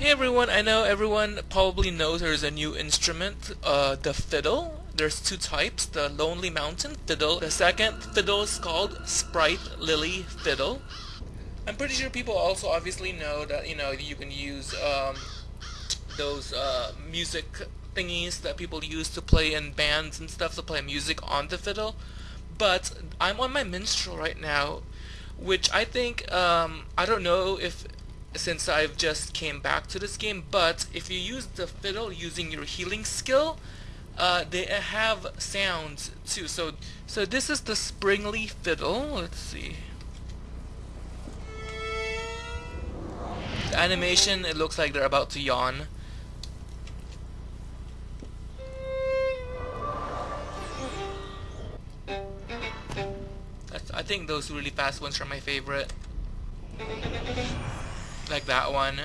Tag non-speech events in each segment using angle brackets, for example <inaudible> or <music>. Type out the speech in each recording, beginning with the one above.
Hey everyone, I know everyone probably knows there's a new instrument, uh, the fiddle. There's two types, the Lonely Mountain fiddle. The second fiddle is called Sprite Lily fiddle. I'm pretty sure people also obviously know that, you know, you can use um, those uh, music thingies that people use to play in bands and stuff to play music on the fiddle. But I'm on my minstrel right now, which I think, um, I don't know if since I've just came back to this game, but if you use the fiddle using your healing skill, uh, they have sounds too. So, so this is the Sprightly fiddle. Let's see. The animation, it looks like they're about to yawn. I think those really fast ones are my favorite like that one.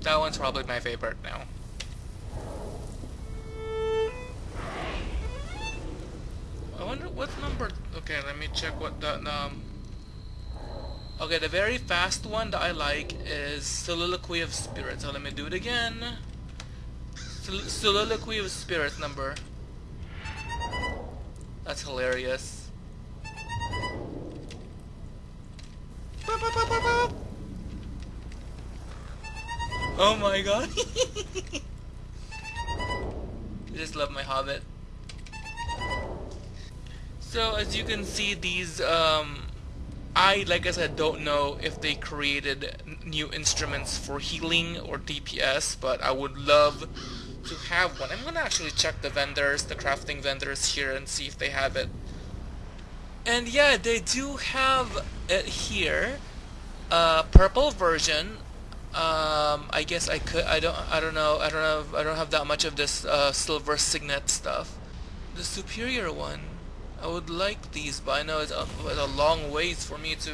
That one's probably my favorite now. I wonder what number... Okay, let me check what the... Um, okay, the very fast one that I like is Soliloquy of Spirits. So let me do it again. Sol Soliloquy of Spirits number that's hilarious. Oh my god. <laughs> I just love my Hobbit. So as you can see these um, I like I said don't know if they created new instruments for healing or DPS but I would love to have one. I'm gonna actually check the vendors, the crafting vendors here and see if they have it. And yeah, they do have it here. Uh, purple version. Um, I guess I could. I don't. I don't know. I don't know. I don't have that much of this uh, silver signet stuff. The superior one. I would like these, but I know it's a, it's a long ways for me to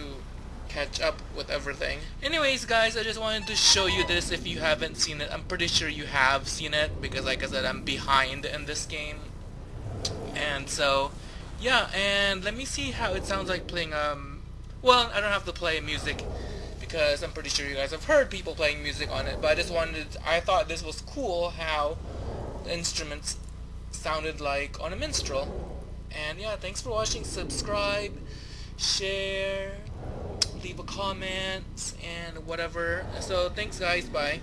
catch up with everything. Anyways guys, I just wanted to show you this if you haven't seen it. I'm pretty sure you have seen it because like I said I'm behind in this game. And so, yeah, and let me see how it sounds like playing, um, well, I don't have to play music because I'm pretty sure you guys have heard people playing music on it, but I just wanted, I thought this was cool how the instruments sounded like on a minstrel. And yeah, thanks for watching, subscribe, share, leave a comment and whatever. So thanks guys, bye.